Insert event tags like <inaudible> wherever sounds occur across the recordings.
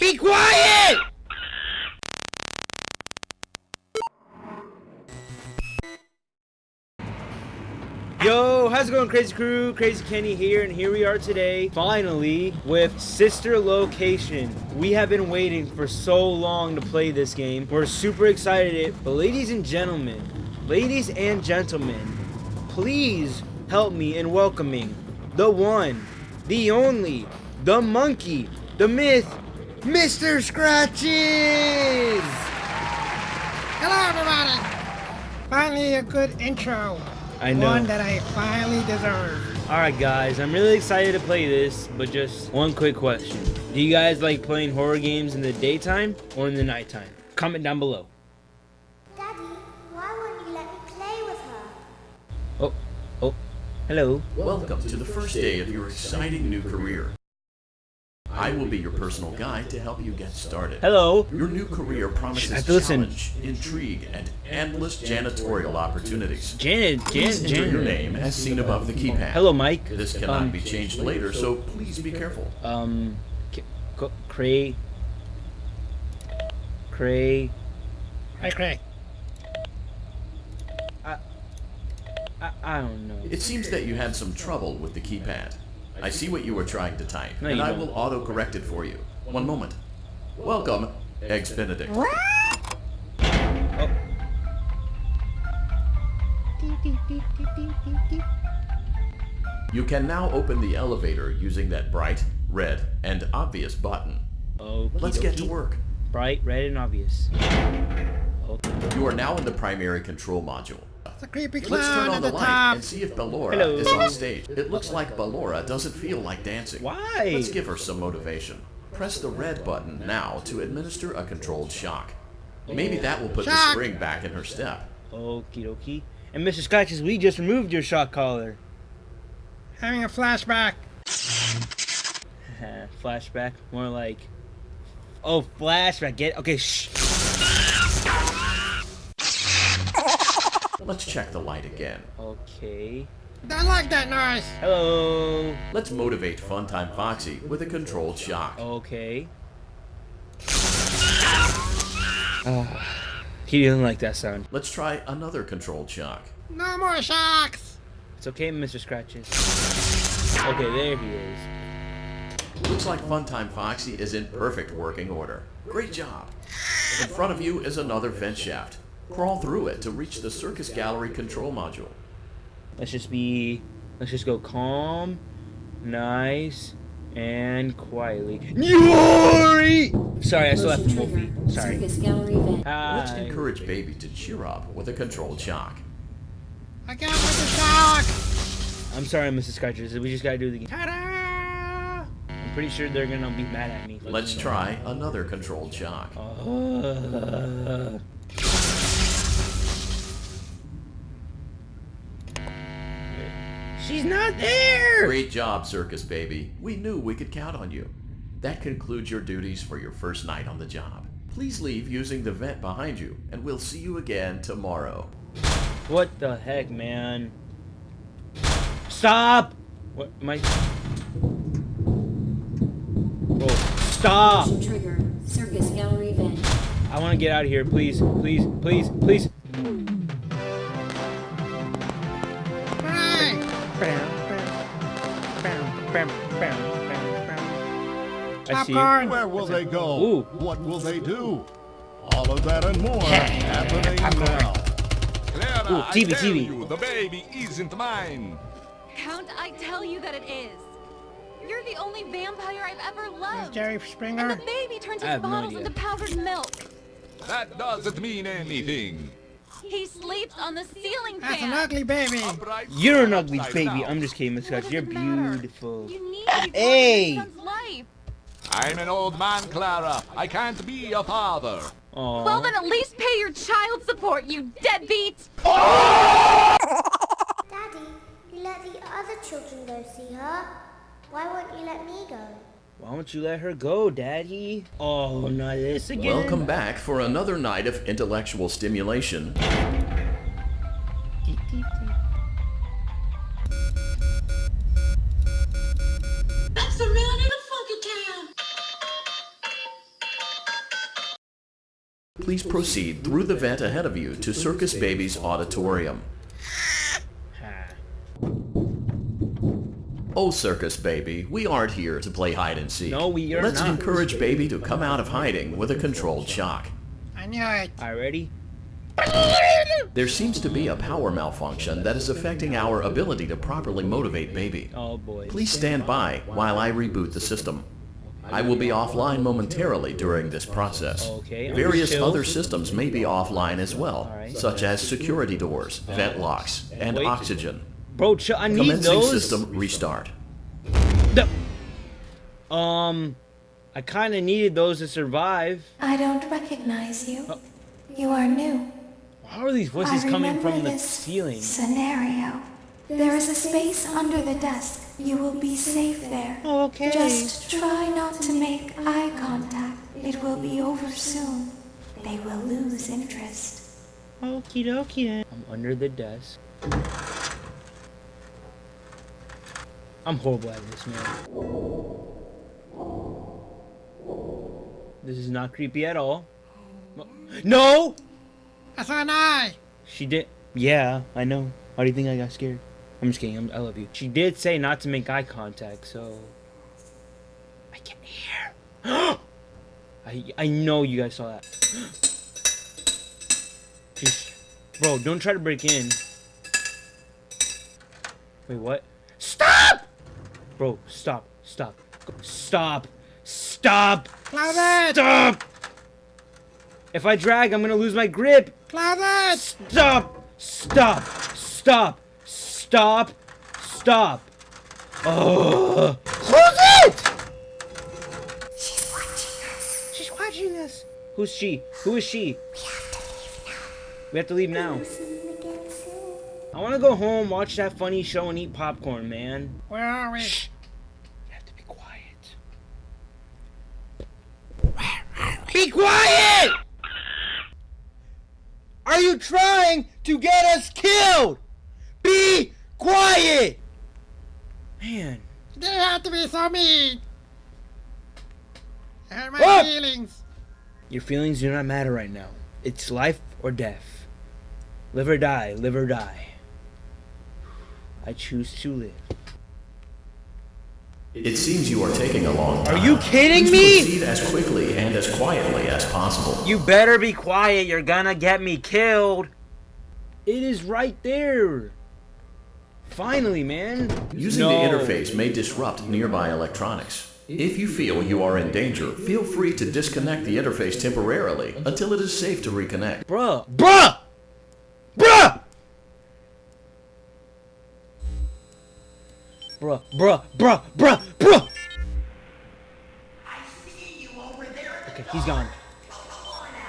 Be quiet! Yo, how's it going, Crazy Crew? Crazy Kenny here, and here we are today, finally, with Sister Location. We have been waiting for so long to play this game. We're super excited, but ladies and gentlemen, ladies and gentlemen, please help me in welcoming the one, the only, the monkey, the myth, Mr. Scratches! Hello, everybody! Finally, a good intro. I know. One that I finally deserve. Alright guys, I'm really excited to play this, but just one quick question. Do you guys like playing horror games in the daytime or in the nighttime? Comment down below. Daddy, why won't you let me play with her? Oh, oh, hello. Welcome to the first day of your exciting new career. I will be your personal guide to help you get started. Hello. Your new career promises have challenge, intrigue, and endless janitorial opportunities. Janet, Please Janet, enter your name as seen above the keypad. Hello, Mike. This cannot Um, be changed later, so please be careful. Um, K- K- Cray. Cray. Hi, Craig. I, I don't know. It seems that you had some trouble with the keypad. I see what you were trying to type, No, and I will auto-correct it for you. One moment. Welcome, Eggs Benedict. Oh, You can now open the elevator using that bright, red, and obvious button. okie Let's get to work. Bright, red, and obvious. Okay. You are now in the primary control module. It's a creepy Let's turn on at the the light top. and see if Ballora Hello. is on stage. It looks like Ballora doesn't feel like dancing. Why? Let's give her some motivation. Press the red button now to administer a controlled shock. Maybe that will put the spring back in her step. Okie dokie. And Mr. Scratches, we just removed your shock collar. Having a flashback. <laughs> Flashback, more like. Oh, flashback. Get okay. Shh. Let's check the light again. Okay. I like that noise. Hello. Let's motivate Funtime Foxy with a controlled shock. Okay. Ah, he didn't like that sound. Let's try another controlled shock. No more shocks. It's okay, Mr. Scratches. Okay, there he is. Looks like Funtime Foxy is in perfect working order. Great job. In front of you is another vent shaft. Crawl through it to reach the circus gallery control module. Let's just be. Let's just go calm, nice, and quietly. Yuri! Sorry, I still have the Wolfie. Sorry. Circus gallery event. Let's encourage baby to cheer up with a controlled shock. I got with the shock. I'm sorry, Mrs. Scratches. We just gotta do the game. Ta-da! I'm pretty sure they're gonna be mad at me. Let's try another controlled shock. Uh, she's not there! Great job, circus baby. We knew we could count on you. That concludes your duties for your first night on the job. Please leave using the vent behind you, and we'll see you again tomorrow. What the heck, man? Stop! What am I? Oh, stop! Trigger. Circus gallery event. I want to get out of here, please, please, please, please. Popcorn. Where will they go? Ooh. What will they do? All of that and more happening now. Clara, Ooh, TV, I tell TV. you, the baby isn't mine. Count, I tell you that it is. You're the only vampire I've ever There's loved. Jerry Springer. And Springer. the baby turns I his have no bottles into powdered milk. That doesn't mean anything. He sleeps on the ceiling fan. That's fan. an ugly baby. You're an ugly baby. I'm just kidding, Miss What You're beautiful. You need to Hey! life. I'm an old man, Clara. I can't be a father. Aww. Well, then at least pay your child support, you deadbeat. Daddy, you let the other children go see her. Why won't you let me go? Why don't you let her go, Daddy? Oh, not this again. Welcome back for another night of intellectual stimulation. please proceed through the vent ahead of you to Circus Baby's auditorium. Oh, Circus Baby, we aren't here to play hide and seek. No, we are Let's not. encourage Baby to come out of hiding with a controlled shock. I knew it. All right, ready? There seems to be a power malfunction that is affecting our ability to properly motivate Baby. Oh boy. Please stand by while I reboot the system. I will be offline momentarily during this process. Okay, Various other systems may be offline as well, such as security doors, vent locks, and oxygen. Bro, ch- I need Commencing those. system restart. The- um, I kind of needed those to survive. I don't recognize you. You are new. How are these voices I coming from the this ceiling? Scenario. There is a space under the desk. You will be safe there. Okay. Just try not to make eye contact. It will be over soon. They will lose interest. Okie dokie then. I'm under the desk. I'm horrible at this, man. This is not creepy at all. No! I saw an eye. She did. Yeah, I know. Why do you think I got scared? I'm just kidding. I'm, I love you. She did say not to make eye contact, so I can hear. <gasps> I I know you guys saw that. <gasps> Just, bro, don't try to break in. Wait, what? Stop! Bro, stop, stop, stop, stop, Cloud stop! If I drag, I'm gonna lose my grip. Cloud it. Stop! Stop! Stop! Stop! Stop! Oh! Close it! She's watching us. She's watching us. Who's she? Who is she? We have to leave now. We have to leave now. See you again soon. I want to go home, watch that funny show, and eat popcorn, man. Where are we? You have to be quiet. Be quiet! Are you trying to get us killed? Be quiet! Man. They have to be so mean. I hurt my Ah! feelings. Your feelings do not matter right now. It's life or death. Live or die, live or die. I choose to live. It seems you are taking a long time. Are you kidding Please me? Proceed as quickly and as quietly as possible. You better be quiet, you're gonna get me killed. It is right there. Finally, man. Using No. the interface may disrupt nearby electronics. If you feel you are in danger, feel free to disconnect the interface temporarily until it is safe to reconnect. Bruh. Bruh! Bruh! Bruh, bruh, bruh, bruh, bruh! Okay, he's gone.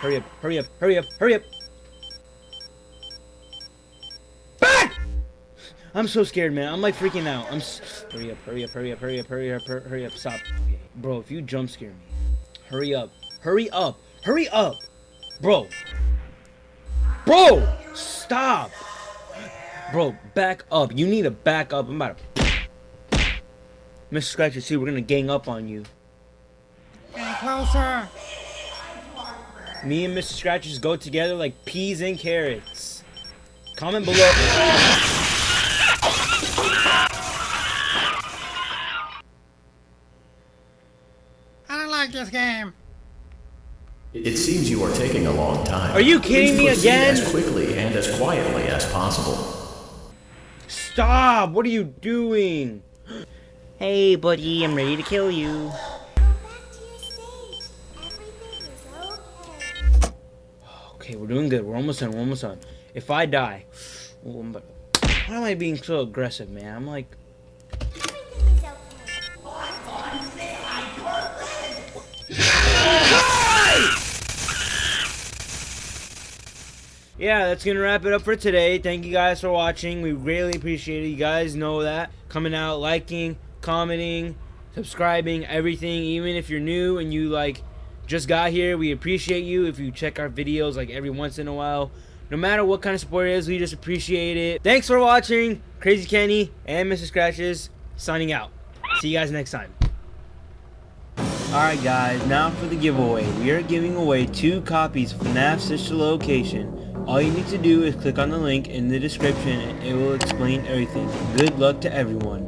Hurry up, hurry up, hurry up, hurry up! Back! I'm so scared, man. I'm like freaking out. I'm. Hurry up, hurry up, hurry up, hurry up, hurry up, hurry up, stop. Okay. Bro, if you jump scare me, hurry up, hurry up, hurry up! Bro. Bro! Stop! Bro, back up. You need to back up. I'm about to. Mr. Scratcher, see, we're gonna gang up on you. Getting closer. Me and Mr. Scratchers go together like peas and carrots. Comment below. I don't like this game. It seems you are taking a long time. Are you kidding Please me proceed again? As quickly and as quietly as possible. Stop! What are you doing? Hey, buddy, I'm ready to kill you. To okay. We're doing good. We're almost done. We're almost done. If I die, why am I being so aggressive, man? I'm like, <laughs> yeah, that's gonna wrap it up for today. Thank you guys for watching. We really appreciate it. You guys know that. Coming out, liking, commenting, subscribing, everything. Even if you're new and you like just got here, we appreciate you. If you check our videos like every once in a while, no matter what kind of support it is, we just appreciate it. Thanks for watching. Crazy Kenny and Mr. Scratches signing out. See you guys next time. Alright guys, now for the giveaway. We are giving away two copies of FNAF Sister Location. All you need to do is click on the link in the description and it will explain everything. Good luck to everyone.